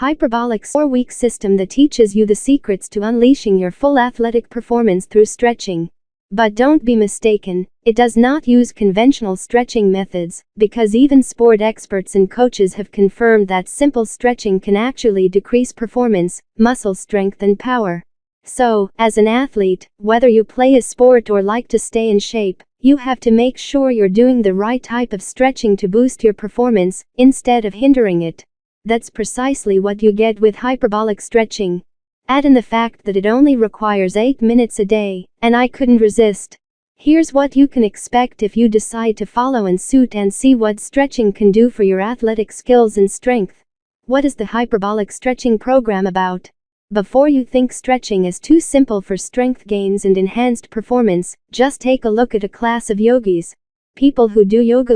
Hyperbolic 4-week system that teaches you the secrets to unleashing your full athletic performance through stretching. But don't be mistaken, it does not use conventional stretching methods, because even sport experts and coaches have confirmed that simple stretching can actually decrease performance, muscle strength and power. So, as an athlete, whether you play a sport or like to stay in shape, you have to make sure you're doing the right type of stretching to boost your performance, instead of hindering it. That's precisely what you get with hyperbolic stretching. Add in the fact that it only requires 8 minutes a day, and I couldn't resist. Here's what you can expect if you decide to follow in suit and see what stretching can do for your athletic skills and strength. What is the hyperbolic stretching program about? Before you think stretching is too simple for strength gains and enhanced performance, just take a look at a class of yogis. People who do yoga